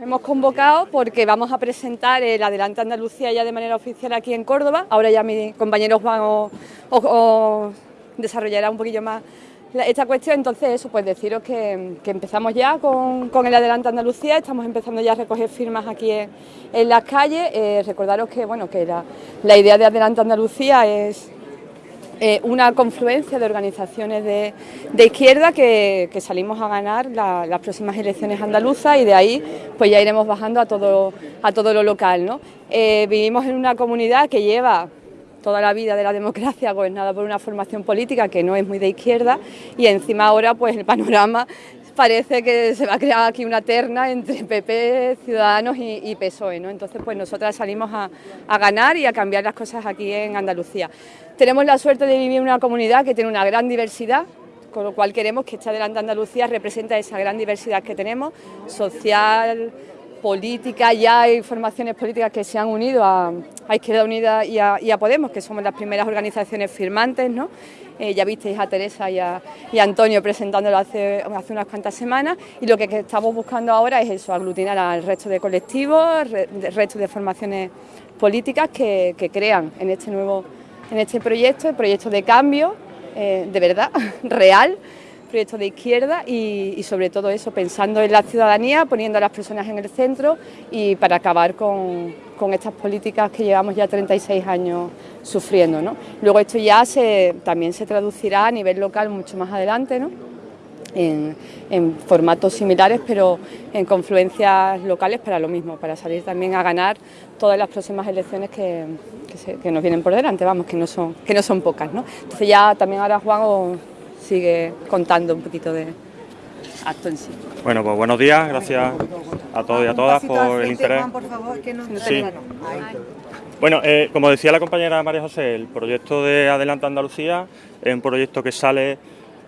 hemos convocado porque vamos a presentar el Adelante Andalucía ya de manera oficial aquí en Córdoba. Ahora ya mi compañero Juan os, desarrollará un poquillo más esta cuestión. Entonces, eso, pues deciros que, empezamos ya con, el Adelante Andalucía. Estamos empezando ya a recoger firmas aquí en, las calles. Eh, recordaros que, bueno, que la idea de Adelante Andalucía es eh, una confluencia de organizaciones de, izquierda que, salimos a ganar las próximas elecciones andaluzas y de ahí pues ya iremos bajando a todo, a todo lo local. ¿no? Eh, vivimos en una comunidad que lleva toda la vida de la democracia gobernada por una formación política que no es muy de izquierda y encima ahora pues el panorama parece que se va a crear aquí una terna entre PP, Ciudadanos y, PSOE, ¿no? Entonces, pues nosotras salimos a, ganar y a cambiar las cosas aquí en Andalucía. Tenemos la suerte de vivir en una comunidad que tiene una gran diversidad, con lo cual queremos que esta Adelante Andalucía represente esa gran diversidad que tenemos, social, política, ya hay formaciones políticas que se han unido a, Izquierda Unida y a, Podemos, que somos las primeras organizaciones firmantes, ¿no? Eh, ya visteis a Teresa y a, Antonio presentándolo hace, unas cuantas semanas y lo que, estamos buscando ahora es eso, aglutinar al resto de colectivos, el resto de formaciones políticas que, crean en este nuevo en este proyecto, el proyecto de cambio, eh, de verdad, real, proyecto de izquierda y, sobre todo eso, pensando en la ciudadanía, poniendo a las personas en el centro y para acabar con, estas políticas que llevamos ya 36 años sufriendo. ¿no? Luego esto ya se, también se traducirá a nivel local mucho más adelante, ¿no? en, formatos similares, pero en confluencias locales para lo mismo, para salir también a ganar todas las próximas elecciones que, nos vienen por delante, vamos, que no son, que no son pocas. ¿no? Entonces ya también ahora Juan sigue contando un poquito de acto en sí. Bueno, pues buenos días, gracias a todos y a todas por el interés. Bueno, eh, como decía la compañera María José, el proyecto de Adelante Andalucía es un proyecto que sale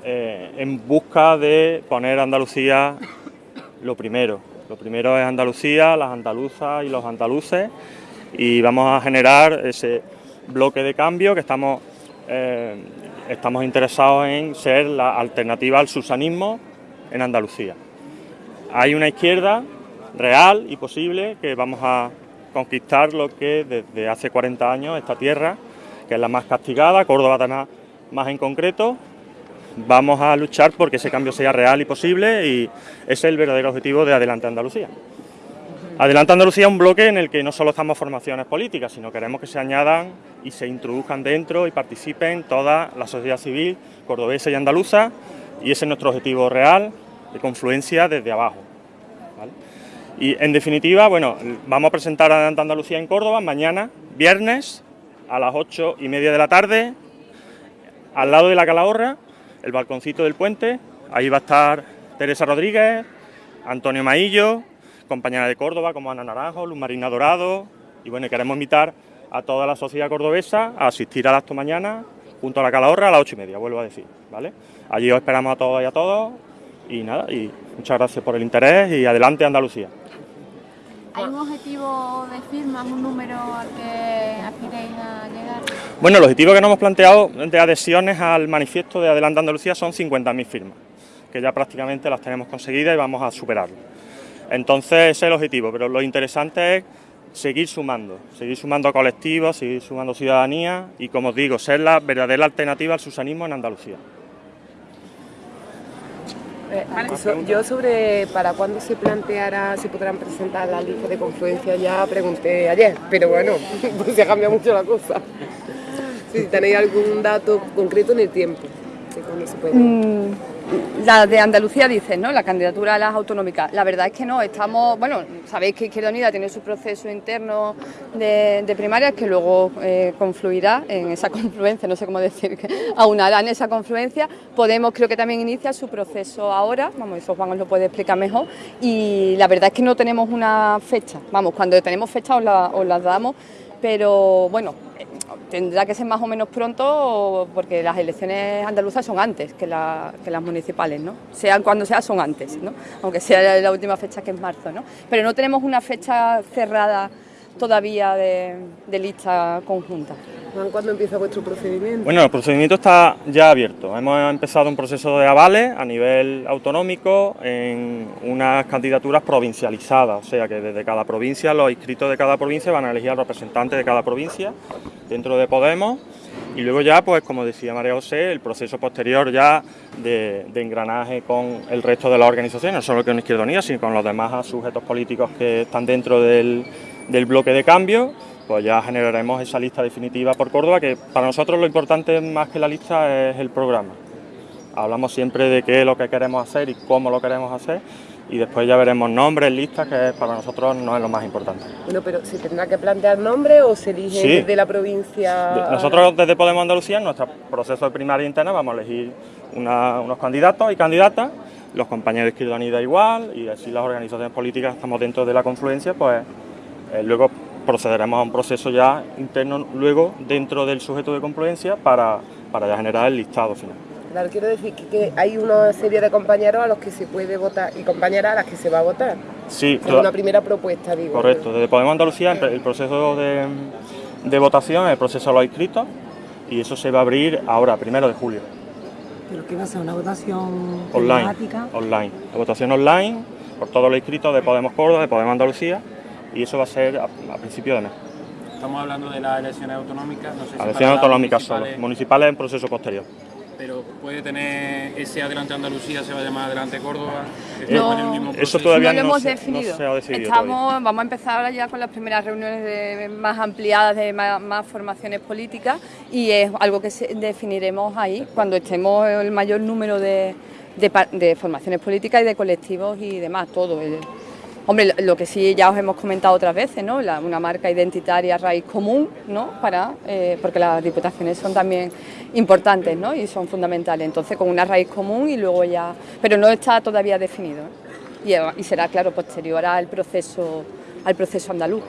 eh, en busca de poner Andalucía lo primero. Lo primero es Andalucía, las andaluzas y los andaluces y vamos a generar ese bloque de cambio que estamos eh, estamos interesados en ser la alternativa al susanismo en Andalucía. Hay una izquierda real y posible que vamos a conquistar lo que desde hace 40 años esta tierra, que es la más castigada, Córdoba más en concreto, vamos a luchar porque ese cambio sea real y posible y ese es el verdadero objetivo de Adelante Andalucía. Adelante Andalucía es un bloque en el que no solo estamos formaciones políticas, sino queremos que se añadan y se introduzcan dentro y participen toda la sociedad civil cordobesa y andaluza y ese es nuestro objetivo real de confluencia desde abajo. Y en definitiva, bueno, vamos a presentar Adelante Andalucía en Córdoba mañana, viernes, a las ocho y media de la tarde, al lado de la Calahorra, el balconcito del puente, ahí va a estar Teresa Rodríguez, Antonio Maillo, compañera de Córdoba como Ana Naranjo, Luz Marina Dorado y bueno, queremos invitar a toda la sociedad cordobesa a asistir al acto mañana junto a la Calahorra a las ocho y media, vuelvo a decir, ¿vale? Allí os esperamos a todos y a todos y nada, y muchas gracias por el interés y adelante Andalucía. ¿Hay un objetivo de firmas, un número al que aspiréis a llegar? Bueno, el objetivo que nos hemos planteado de adhesiones al manifiesto de Adelante Andalucía son 50.000 firmas, que ya prácticamente las tenemos conseguidas y vamos a superarlo. Entonces ese es el objetivo, pero lo interesante es seguir sumando, seguir sumando colectivos, seguir sumando ciudadanía y, como os digo, ser la verdadera alternativa al susanismo en Andalucía. Eh, yo sobre para cuándo se planteará, si podrán presentar la lista de confluencia, ya pregunté ayer, pero bueno, pues se ha cambiado mucho la cosa. Si tenéis algún dato concreto en el tiempo, de cuándo se puede... Mm, la de Andalucía dice, ¿no? La candidatura a las autonómicas. La verdad es que no, estamos, bueno, sabéis que Izquierda Unida tiene su proceso interno de, de primarias que luego eh, confluirá en esa confluencia, no sé cómo decir, que aunará en esa confluencia. Podemos creo que también inicia su proceso ahora, vamos, eso Juan os lo puede explicar mejor, y la verdad es que no tenemos una fecha, vamos, cuando tenemos fecha os la, os las damos, pero bueno, tendrá que ser más o menos pronto porque las elecciones andaluzas son antes que, las municipales, ¿no? Sean cuando sea, son antes, ¿no? Aunque sea la última fecha que es marzo, ¿no? Pero no tenemos una fecha cerrada todavía de, de lista conjunta. Juan, ¿cuándo empieza vuestro procedimiento? Bueno, el procedimiento está ya abierto. Hemos empezado un proceso de avales a nivel autonómico en unas candidaturas provincializadas, o sea que desde cada provincia, los inscritos de cada provincia van a elegir al representante de cada provincia dentro de Podemos y luego ya, pues como decía María José, el proceso posterior ya de, engranaje con el resto de las organizaciones, no solo con Izquierda Unida, sino con los demás sujetos políticos que están dentro del, del bloque de cambio pues ya generaremos esa lista definitiva por Córdoba, que para nosotros lo importante más que la lista es el programa. Hablamos siempre de qué es lo que queremos hacer y cómo lo queremos hacer, y después ya veremos nombres, listas, que para nosotros no es lo más importante. Bueno, pero ¿se tendrá que plantear nombre o se elige desde la provincia? Nosotros desde Podemos Andalucía, en nuestro proceso de primaria interna, vamos a elegir unos candidatos y candidatas, los compañeros de Izquierda Unida igual, y así las organizaciones políticas estamos dentro de la confluencia, pues eh, luego procederemos a un proceso ya interno luego dentro del sujeto de confluencia para, para ya generar el listado final. Claro, quiero decir que, hay una serie de compañeros a los que se puede votar y compañeras a las que se va a votar. Sí, es una primera propuesta, digo. Correcto, desde Podemos Andalucía el proceso de, de votación, el proceso de los inscritos y eso se va a abrir ahora, primero de julio. ¿Pero qué va a ser? ¿Una votación online? Online, la votación online por todos los inscritos de Podemos Córdoba, de Podemos Andalucía y eso va a ser a, principio de mes. Estamos hablando de las elecciones autonómicas, no sé si elecciones autonómicas solo, municipales en proceso posterior. Pero puede tener ese adelante Andalucía, se va a llamar adelante Córdoba. No, eso todavía no, lo hemos definido. Estamos, vamos a empezar ahora ya con las primeras reuniones más ampliadas de más, formaciones políticas y es algo que definiremos ahí cuando estemos el mayor número de, de, formaciones políticas y de colectivos y demás, todo. Hombre, lo que sí ya os hemos comentado otras veces, ¿no? una marca identitaria raíz común, ¿no? Para, eh, porque las diputaciones son también importantes, ¿no? Y son fundamentales. Entonces, con una raíz común y luego ya... Pero no está todavía definido. ¿eh? Y, y será, claro, posterior al proceso, al proceso andaluz.